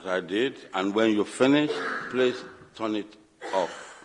as I did, and when you finish, please turn it off.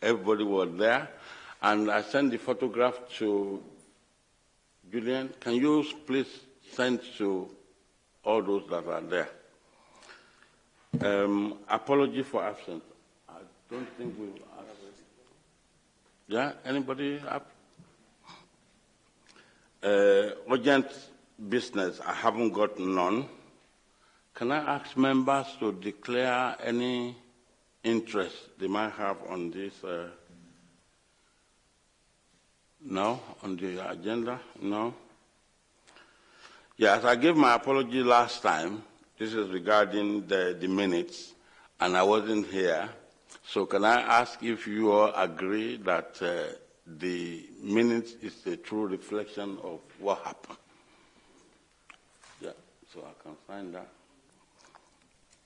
Everybody was there. And I sent the photograph to Julian. Can you please send to all those that are there? Um, apology for absence. I don't think we yeah, anybody up? Uh, urgent business, I haven't got none. Can I ask members to declare any interest they might have on this? Uh, no? On the agenda? No? Yes, I gave my apology last time. This is regarding the, the minutes, and I wasn't here. So can I ask if you all agree that uh, the minutes is the true reflection of what happened? Yeah, so I can find that.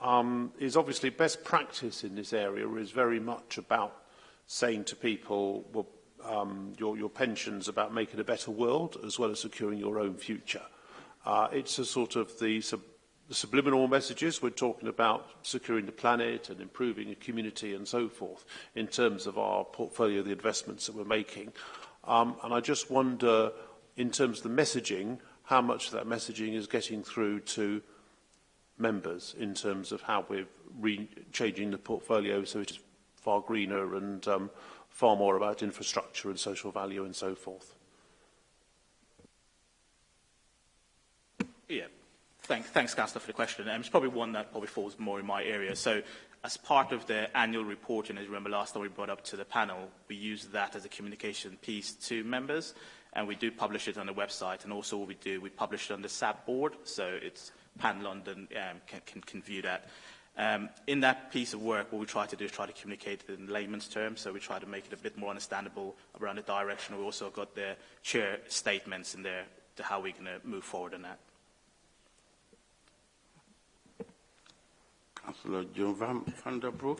um, is obviously best practice in this area is very much about saying to people, well, um, your, your pensions about making a better world as well as securing your own future. Uh, it's a sort of the sub the subliminal messages, we're talking about securing the planet and improving a community and so forth in terms of our portfolio, the investments that we're making. Um, and I just wonder, in terms of the messaging, how much of that messaging is getting through to members in terms of how we're re changing the portfolio so it's far greener and um, far more about infrastructure and social value and so forth. Yeah, Thank, thanks, Councillor, for the question. Um, it's probably one that probably falls more in my area. So as part of the annual report, and as you remember last time we brought up to the panel, we use that as a communication piece to members, and we do publish it on the website. And also what we do, we publish it on the SAB board, so it's Pan London um, can, can, can view that. Um, in that piece of work, what we try to do is try to communicate it in layman's terms, so we try to make it a bit more understandable around the direction. We also got the chair statements in there to how we're going to move forward on that. van, der Broek.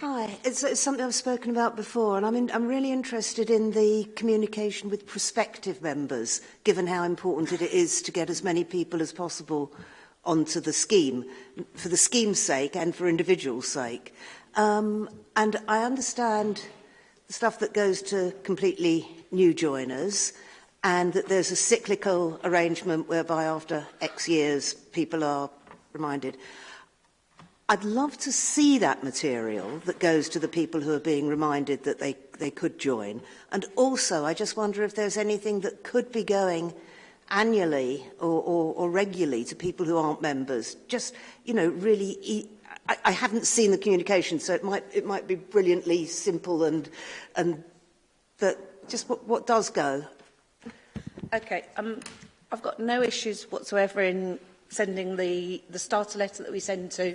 Hi, it's, it's, something I've spoken about before, and I'm, in, I'm really interested in the communication with prospective members, given how important it is to get as many people as possible onto the scheme, for the scheme's sake and for individuals' sake. Um, and I understand the stuff that goes to completely new joiners, and that there's a cyclical arrangement whereby after X years people are reminded. I'd love to see that material that goes to the people who are being reminded that they, they could join. And also, I just wonder if there's anything that could be going annually or, or, or regularly to people who aren't members. Just, you know, really... E I, I haven't seen the communication, so it might, it might be brilliantly simple and... and but just what, what does go? Okay. Um, I've got no issues whatsoever in sending the, the starter letter that we send to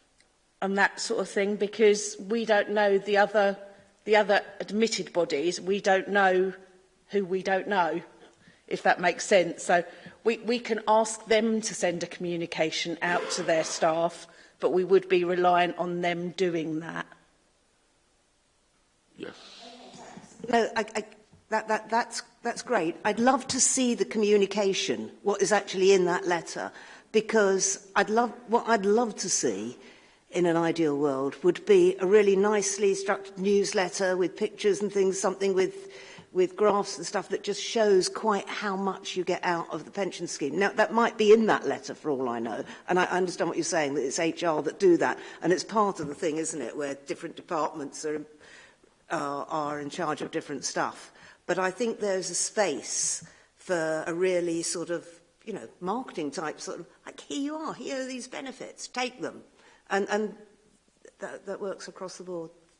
and that sort of thing because we don't know the other, the other admitted bodies. We don't know who we don't know, if that makes sense. So we, we can ask them to send a communication out to their staff, but we would be reliant on them doing that. Yes. No, I, I, that, that, that's, that's great. I'd love to see the communication, what is actually in that letter, because I'd love, what I'd love to see in an ideal world would be a really nicely structured newsletter with pictures and things, something with with graphs and stuff that just shows quite how much you get out of the pension scheme. Now, that might be in that letter for all I know, and I understand what you're saying, that it's HR that do that, and it's part of the thing, isn't it, where different departments are, uh, are in charge of different stuff. But I think there's a space for a really sort of, you know, marketing type sort of, like, here you are, here are these benefits, take them and, and that, that works across the board.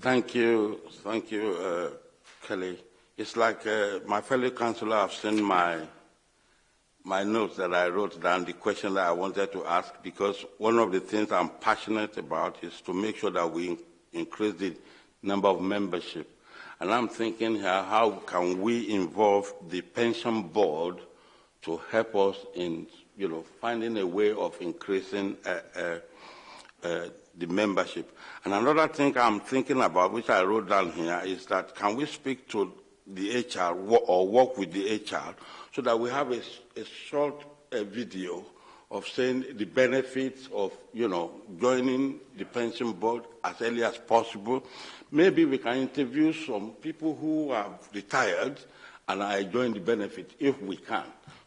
Thank you. Thank you, uh, Kelly. It's like uh, my fellow councillor have seen my, my notes that I wrote down, the question that I wanted to ask, because one of the things I'm passionate about is to make sure that we increase the number of membership. And I'm thinking here, how can we involve the pension board to help us in, you know, finding a way of increasing uh, uh, uh, the membership. And another thing I'm thinking about, which I wrote down here, is that can we speak to the HR or work with the HR so that we have a, a short uh, video of saying the benefits of, you know, joining the pension board as early as possible. Maybe we can interview some people who have retired and I join the benefit if we can.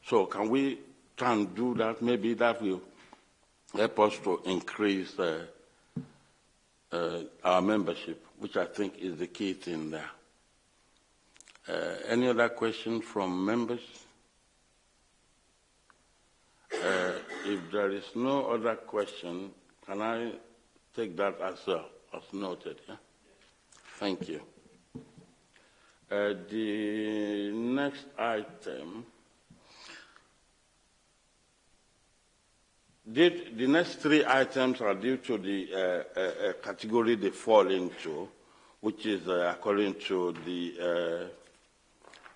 So can we try and do that? Maybe that will help us to increase uh, uh, our membership, which I think is the key thing there. Uh, any other questions from members? Uh, if there is no other question, can I take that as, uh, as noted? Yeah? Thank you. Uh, the next item, did, the next three items are due to the uh, uh, uh category they fall into, which is uh, according to the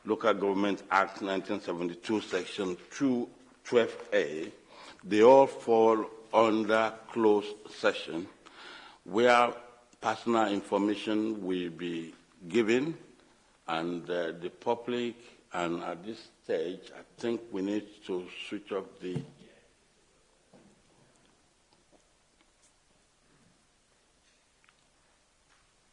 Local Government Act 1972, Section 212A. They all fall under closed session, where personal information will be given and uh, the public, and at this stage, I think we need to switch off the